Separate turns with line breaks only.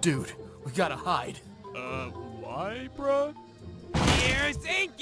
Dude, we gotta hide.
Uh, why, bruh?
Here's ink.